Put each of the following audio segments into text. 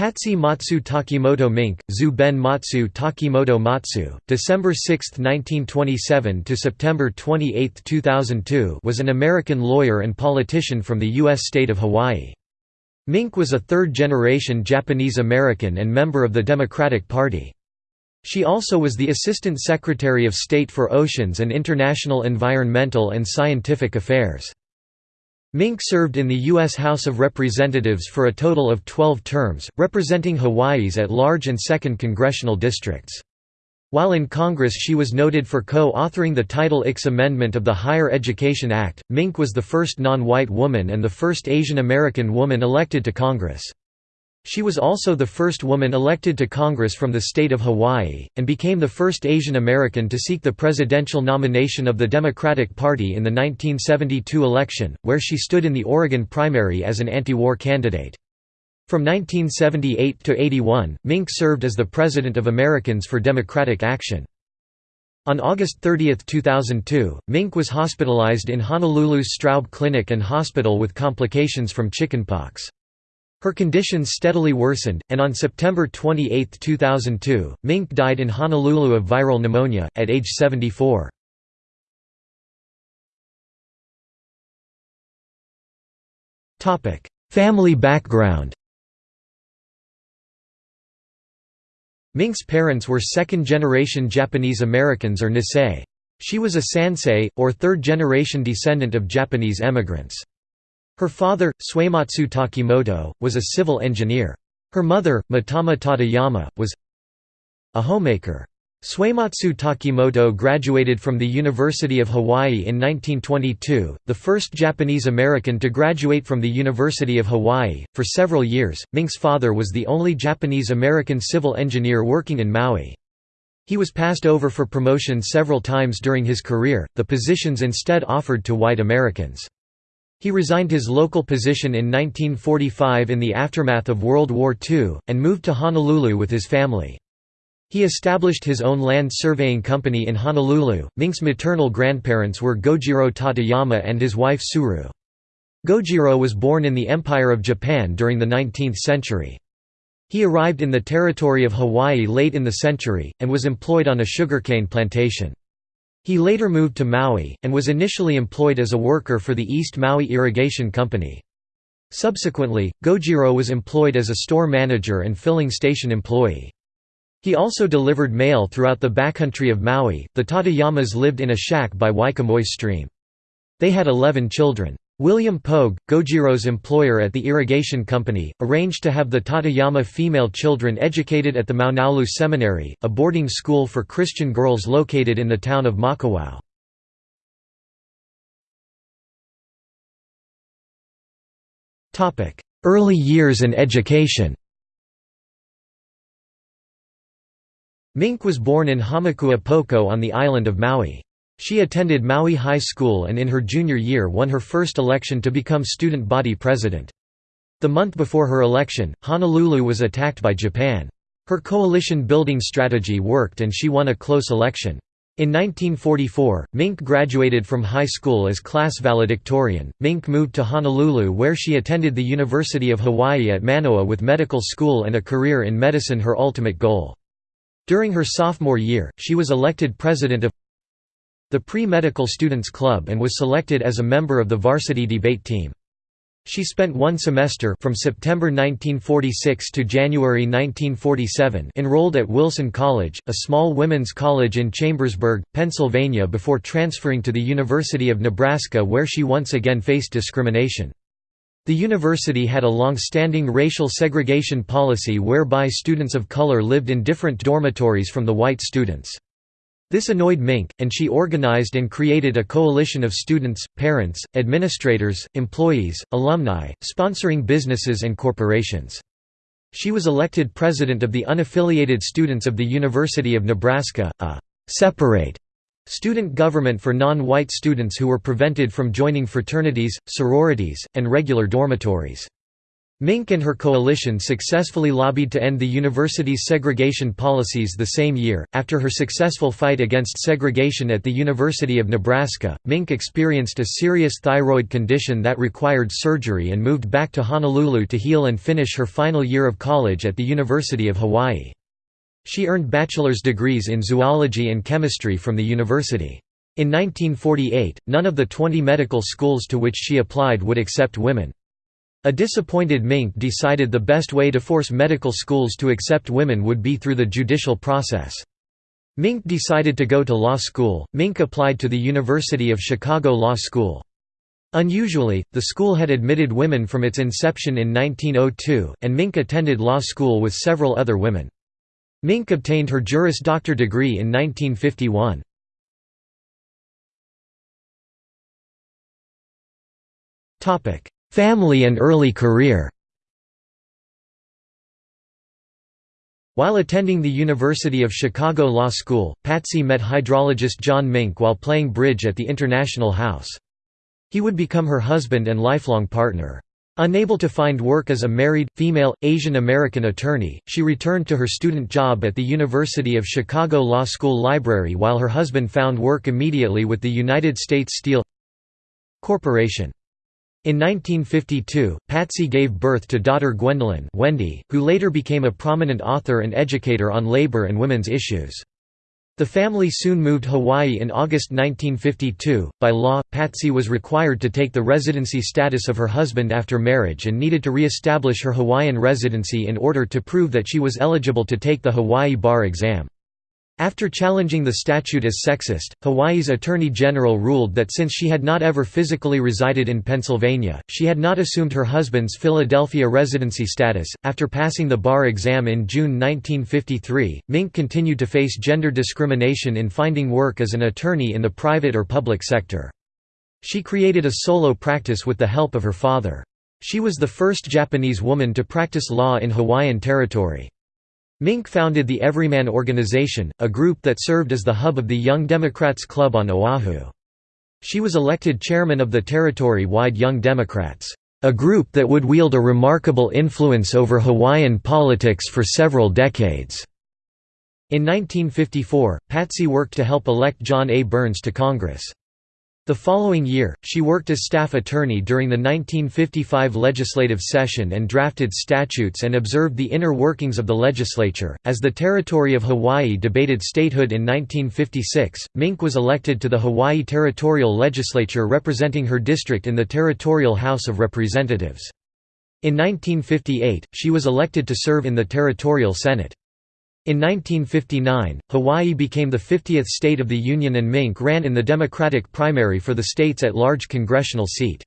Patsy Matsu Takemoto Mink, Zu Ben Matsu Takemoto Matsu, December 6, 1927 to September 28, 2002 was an American lawyer and politician from the U.S. state of Hawaii. Mink was a third-generation Japanese-American and member of the Democratic Party. She also was the Assistant Secretary of State for Oceans and International Environmental and Scientific Affairs. Mink served in the U.S. House of Representatives for a total of 12 terms, representing Hawaii's at-large and 2nd congressional districts. While in Congress she was noted for co-authoring the Title IX amendment of the Higher Education Act. Mink was the first non-white woman and the first Asian American woman elected to Congress. She was also the first woman elected to Congress from the state of Hawaii, and became the first Asian American to seek the presidential nomination of the Democratic Party in the 1972 election, where she stood in the Oregon primary as an anti-war candidate. From 1978 to 81, Mink served as the President of Americans for Democratic Action. On August 30, 2002, Mink was hospitalized in Honolulu's Straub Clinic and Hospital with complications from chickenpox. Her condition steadily worsened, and on September 28, 2002, Mink died in Honolulu of viral pneumonia, at age 74. Family background Mink's parents were second-generation Japanese Americans or Nisei. She was a Sansei, or third-generation descendant of Japanese emigrants. Her father, Suematsu Takemoto, was a civil engineer. Her mother, Mitama Tateyama, was a homemaker. Suematsu Takemoto graduated from the University of Hawaii in 1922, the first Japanese American to graduate from the University of Hawaii. For several years, Mink's father was the only Japanese American civil engineer working in Maui. He was passed over for promotion several times during his career, the positions instead offered to white Americans. He resigned his local position in 1945 in the aftermath of World War II, and moved to Honolulu with his family. He established his own land surveying company in Honolulu. Mink's maternal grandparents were Gojiro Tateyama and his wife Tsuru. Gojiro was born in the Empire of Japan during the 19th century. He arrived in the territory of Hawaii late in the century, and was employed on a sugarcane plantation. He later moved to Maui, and was initially employed as a worker for the East Maui Irrigation Company. Subsequently, Gojiro was employed as a store manager and filling station employee. He also delivered mail throughout the backcountry of Maui. The Tateyamas lived in a shack by Waikamoi Stream. They had 11 children. William Pogue, Gojiro's employer at the irrigation company, arranged to have the Tateyama female children educated at the Maunaolu Seminary, a boarding school for Christian girls located in the town of Makawao. Early years and education Mink was born in Hamakua Poko on the island of Maui. She attended Maui High School and in her junior year won her first election to become student body president. The month before her election, Honolulu was attacked by Japan. Her coalition-building strategy worked and she won a close election. In 1944, Mink graduated from high school as class valedictorian. Mink moved to Honolulu where she attended the University of Hawaii at Manoa with medical school and a career in medicine her ultimate goal. During her sophomore year, she was elected president of the Pre-Medical Students Club and was selected as a member of the varsity debate team. She spent one semester from September 1946 to January 1947 enrolled at Wilson College, a small women's college in Chambersburg, Pennsylvania before transferring to the University of Nebraska where she once again faced discrimination. The university had a long-standing racial segregation policy whereby students of color lived in different dormitories from the white students. This annoyed Mink, and she organized and created a coalition of students, parents, administrators, employees, alumni, sponsoring businesses and corporations. She was elected president of the Unaffiliated Students of the University of Nebraska, a «separate» student government for non-white students who were prevented from joining fraternities, sororities, and regular dormitories. Mink and her coalition successfully lobbied to end the university's segregation policies the same year. After her successful fight against segregation at the University of Nebraska, Mink experienced a serious thyroid condition that required surgery and moved back to Honolulu to heal and finish her final year of college at the University of Hawaii. She earned bachelor's degrees in zoology and chemistry from the university. In 1948, none of the 20 medical schools to which she applied would accept women. A disappointed Mink decided the best way to force medical schools to accept women would be through the judicial process. Mink decided to go to law school. Mink applied to the University of Chicago Law School. Unusually, the school had admitted women from its inception in 1902, and Mink attended law school with several other women. Mink obtained her Juris Doctor degree in 1951. Family and early career While attending the University of Chicago Law School, Patsy met hydrologist John Mink while playing bridge at the International House. He would become her husband and lifelong partner. Unable to find work as a married, female, Asian American attorney, she returned to her student job at the University of Chicago Law School Library while her husband found work immediately with the United States Steel Corporation. In 1952, Patsy gave birth to daughter Gwendolyn Wendy, who later became a prominent author and educator on labor and women's issues. The family soon moved Hawaii in August 1952. By law, Patsy was required to take the residency status of her husband after marriage and needed to re-establish her Hawaiian residency in order to prove that she was eligible to take the Hawaii bar exam. After challenging the statute as sexist, Hawaii's Attorney General ruled that since she had not ever physically resided in Pennsylvania, she had not assumed her husband's Philadelphia residency status. After passing the bar exam in June 1953, Mink continued to face gender discrimination in finding work as an attorney in the private or public sector. She created a solo practice with the help of her father. She was the first Japanese woman to practice law in Hawaiian territory. Mink founded the Everyman Organization, a group that served as the hub of the Young Democrats Club on Oahu. She was elected chairman of the territory-wide Young Democrats, a group that would wield a remarkable influence over Hawaiian politics for several decades. In 1954, Patsy worked to help elect John A. Burns to Congress. The following year, she worked as staff attorney during the 1955 legislative session and drafted statutes and observed the inner workings of the legislature. As the territory of Hawaii debated statehood in 1956, Mink was elected to the Hawaii Territorial Legislature representing her district in the Territorial House of Representatives. In 1958, she was elected to serve in the Territorial Senate. In 1959, Hawaii became the 50th state of the Union and Mink ran in the Democratic primary for the state's at-large congressional seat.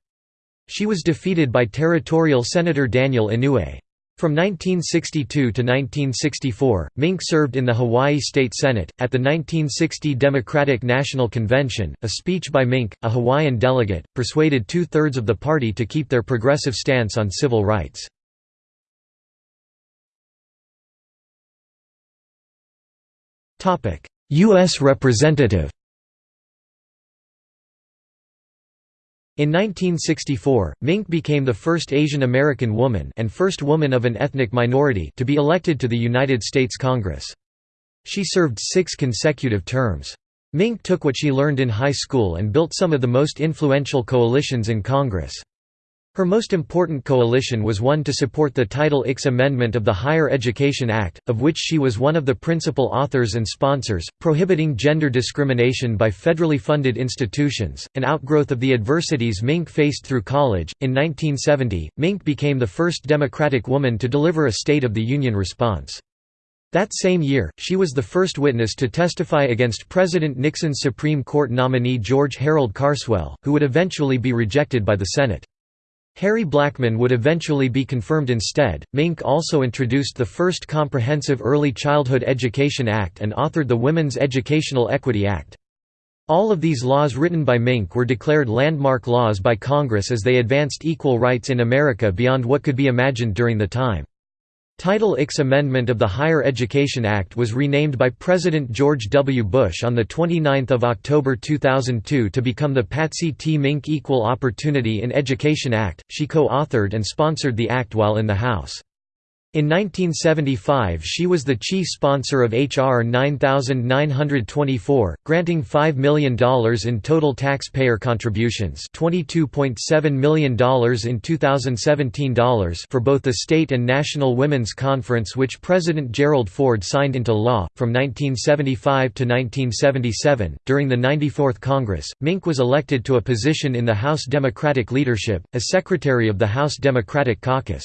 She was defeated by territorial Senator Daniel Inouye. From 1962 to 1964, Mink served in the Hawaii State Senate. At the 1960 Democratic National Convention, a speech by Mink, a Hawaiian delegate, persuaded two thirds of the party to keep their progressive stance on civil rights. U.S. Representative In 1964, Mink became the first Asian American woman and first woman of an ethnic minority to be elected to the United States Congress. She served six consecutive terms. Mink took what she learned in high school and built some of the most influential coalitions in Congress. Her most important coalition was one to support the Title IX amendment of the Higher Education Act, of which she was one of the principal authors and sponsors, prohibiting gender discrimination by federally funded institutions, an outgrowth of the adversities Mink faced through college. In 1970, Mink became the first Democratic woman to deliver a State of the Union response. That same year, she was the first witness to testify against President Nixon's Supreme Court nominee George Harold Carswell, who would eventually be rejected by the Senate. Harry Blackmun would eventually be confirmed instead. Mink also introduced the first comprehensive Early Childhood Education Act and authored the Women's Educational Equity Act. All of these laws written by Mink were declared landmark laws by Congress as they advanced equal rights in America beyond what could be imagined during the time. Title IX Amendment of the Higher Education Act was renamed by President George W. Bush on 29 October 2002 to become the Patsy T. Mink Equal Opportunity in Education Act. She co-authored and sponsored the act while in the House. In 1975 she was the chief sponsor of H.R. 9924, granting $5 million in total taxpayer contributions $22.7 million in 2017 dollars for both the state and national women's conference which President Gerald Ford signed into law. From 1975 to 1977, during the 94th Congress, Mink was elected to a position in the House Democratic leadership, as Secretary of the House Democratic Caucus.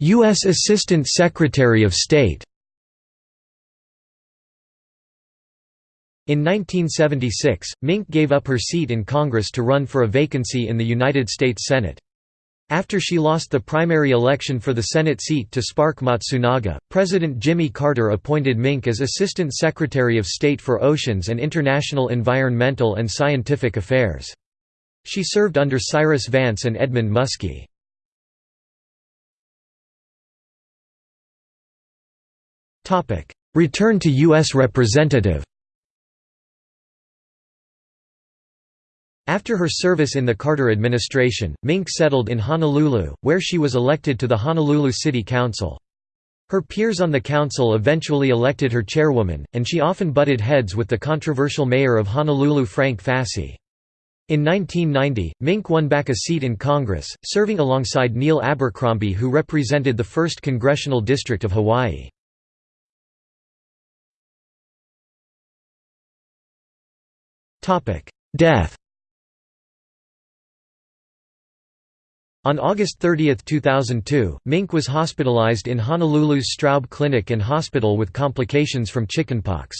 U.S. Assistant Secretary of State In 1976, Mink gave up her seat in Congress to run for a vacancy in the United States Senate. After she lost the primary election for the Senate seat to Spark Matsunaga, President Jimmy Carter appointed Mink as Assistant Secretary of State for Oceans and International Environmental and Scientific Affairs. She served under Cyrus Vance and Edmund Muskie. Return to U.S. Representative After her service in the Carter administration, Mink settled in Honolulu, where she was elected to the Honolulu City Council. Her peers on the council eventually elected her chairwoman, and she often butted heads with the controversial mayor of Honolulu Frank Fasi. In 1990, Mink won back a seat in Congress, serving alongside Neil Abercrombie who represented the 1st Congressional District of Hawaii. Death On August 30, 2002, Mink was hospitalized in Honolulu's Straub Clinic and Hospital with complications from chickenpox.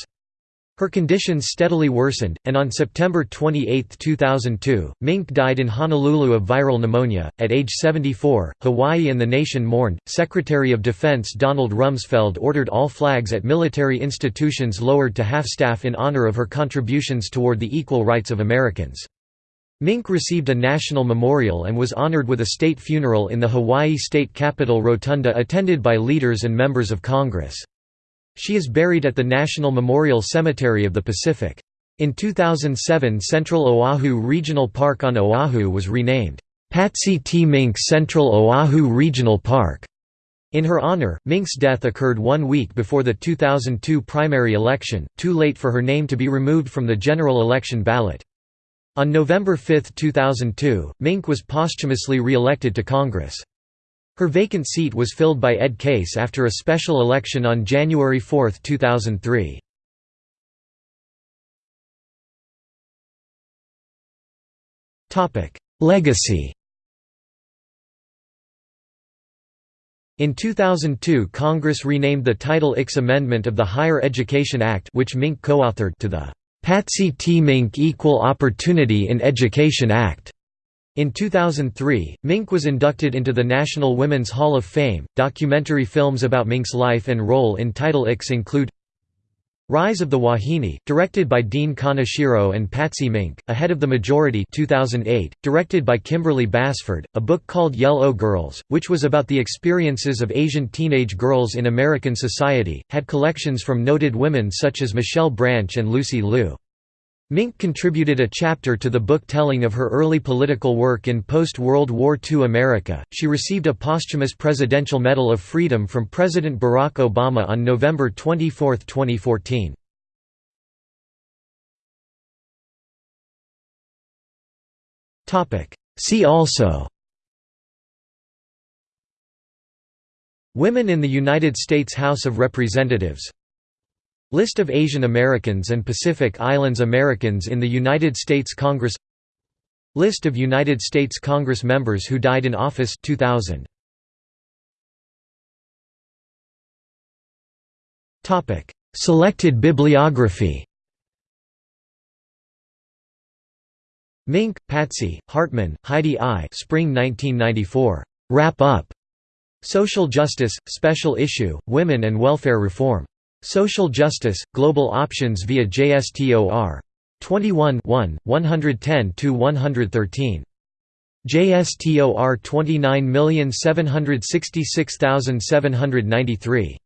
Her conditions steadily worsened, and on September 28, 2002, Mink died in Honolulu of viral pneumonia. At age 74, Hawaii and the nation mourned. Secretary of Defense Donald Rumsfeld ordered all flags at military institutions lowered to half staff in honor of her contributions toward the equal rights of Americans. Mink received a national memorial and was honored with a state funeral in the Hawaii State Capitol Rotunda attended by leaders and members of Congress. She is buried at the National Memorial Cemetery of the Pacific. In 2007 Central Oahu Regional Park on Oahu was renamed, Patsy T. Mink Central Oahu Regional Park. In her honor, Mink's death occurred one week before the 2002 primary election, too late for her name to be removed from the general election ballot. On November 5, 2002, Mink was posthumously re-elected to Congress. Her vacant seat was filled by Ed Case after a special election on January 4, 2003. Legacy In 2002 Congress renamed the Title IX Amendment of the Higher Education Act which Mink co-authored to the Patsy T. Mink Equal Opportunity in Education Act. In 2003, Mink was inducted into the National Women's Hall of Fame. Documentary films about Mink's life and role in Title IX include Rise of the Wahine, directed by Dean Kaneshiro and Patsy Mink, Ahead of the Majority 2008, directed by Kimberly Basford, a book called Yellow Girls, which was about the experiences of Asian teenage girls in American society, had collections from noted women such as Michelle Branch and Lucy Liu. Mink contributed a chapter to the book telling of her early political work in post-World War II America. She received a posthumous Presidential Medal of Freedom from President Barack Obama on November 24, 2014. Topic: See also Women in the United States House of Representatives List of Asian Americans and Pacific Islands Americans in the United States Congress List of United States Congress members who died in office 2000. Topic: Selected bibliography. Mink, Patsy, Hartman, Heidi I. Spring 1994. Wrap Up. Social Justice, Special Issue, Women and Welfare Reform. Social Justice, Global Options via JSTOR. 21 1, 110–113. JSTOR 29766793